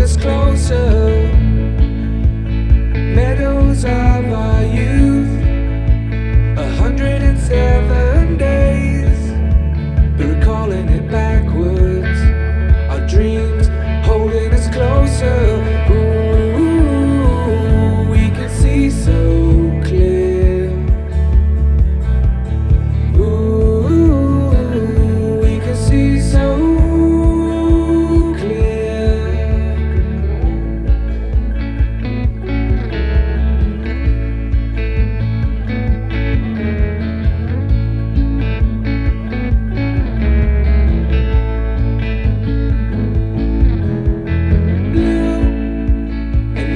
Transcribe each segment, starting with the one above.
us closer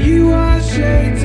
You are shades